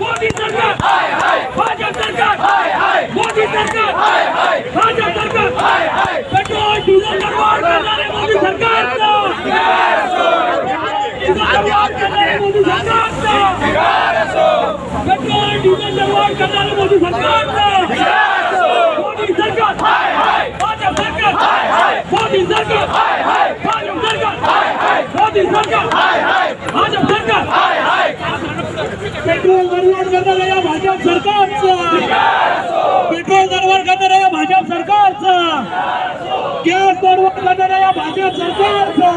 मोदी सरकार मोदी सरकार सरकार मोदी सरकार भाजप सरकार मोदी सरकार भाजप सरकार पेट्रोल दरवाढ करणाऱ्या या भाजप सरकारचा. पेट्रोल दरवाढ करणाऱ्या या भाजप सरकारचा गॅस दरवाढ करणाऱ्या या भाजप सरकारचा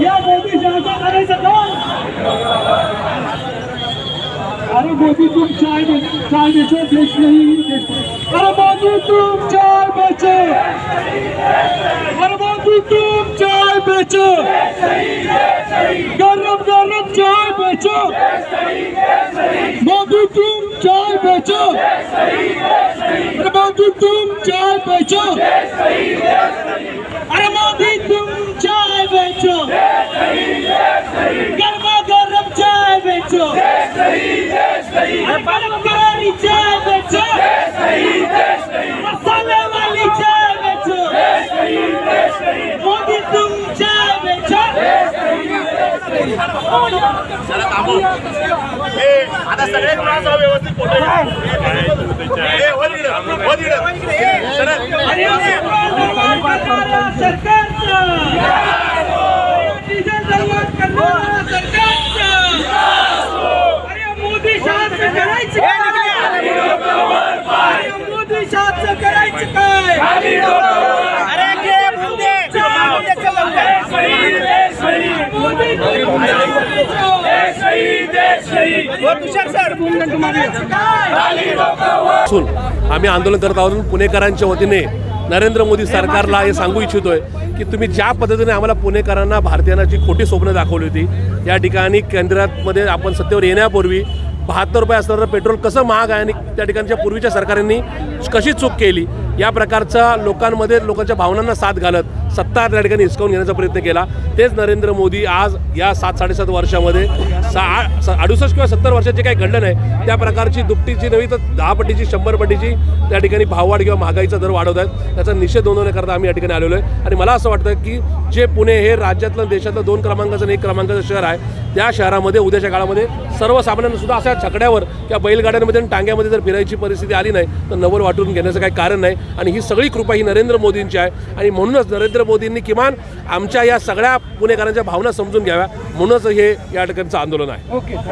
या मोदी शहाचा करायचं काम अरे मोदी तुम चाय बे- चाय बेचो देश नहीं अरे मोदी तुम चाय बेचो। अरे मोदी तुम चाय बेचो। गरम गरम चाय बेचो। मोदी तुम चाय बेचो। अरे मोदी तुम चाय बेचो। अरे मोदी तुम चाय बेचो। गर्मा गर्म चाय बेचो। गरम करारी चाय बेचो मसाले वाली चाय बेचो मोदी तुम चाय बेचो आता सगळे कुणाचा व्यवस्थित फोटो घ्या. ए, वर इकडं, वर इकडं. सरळ. अरे दरबार करणारा सरकारचा डिझेल दरबार करणारा सरकारचा अरे मोदी शहाचं करायचं काय अरे मोदी शहाचं करायचं काय अरे घे मोदी मोदी असून आम्ही आंदोलन करत आहोत पुणेकरांच्या वतीने नरेंद्र मोदी सरकारला हे सांगू इच्छितोय की तुम्ही ज्या पद्धतीने आम्हाला पुणेकरांना भारतीयांना जी खोटी स्वप्न दाखवली होती या ठिकाणी केंद्रामध्ये आपण सत्तेवर येण्यापूर्वी बहात्तर रुपये असणारं पेट्रोल कसं महाग आहे आणि त्या ठिकाणच्या पूर्वीच्या सरकारांनी कशी चूक केली या प्रकारचा लोकांमध्ये लोकांच्या भावनांना साथ घालत सत्ता त्या ठिकाणी हिसकावून घेण्याचा प्रयत्न केला. तेच नरेंद्र मोदी आज या सात साडेसात वर्षामध्ये सा अडुसष्ट किंवा सत्तर वर्षात जे काही घडलं नाही त्या प्रकारची दुपटीची नव्हे तर दहा पटीची शंभर पटीची त्या ठिकाणी भाववाढ किंवा महागाईचा दर वाढवत आहेत. त्याचा निषेध नोंदवण्याकरता आम्ही या ठिकाणी आलेलो आहे. आणि मला असं वाटतं की जे पुणे हे राज्यातलं देशातलं दोन क्रमांकाचं आणि एक क्रमांकाचं शहर आहे त्या शहरामध्ये उद्याच्या काळामध्ये सर्वसामान्यांनासुद्धा अशा छकड्यावर किंवा बैलगाड्यांमध्ये आणि टांग्यामध्ये जर फिरायची परिस्थिती आली नाही तर नवल वाटून घेण्याचं काही कारण नाही. आणि ही सगळी कृपा ही नरेंद्र मोदींची आहे. आणि म्हणूनच नरेंद्र नरेंद्र मोदींनी किमान आमच्या या सगळ्या पुणेकरांच्या भावना समजून घ्याव्या. म्हणूनच हे या ठिकाणचं आंदोलन आहे.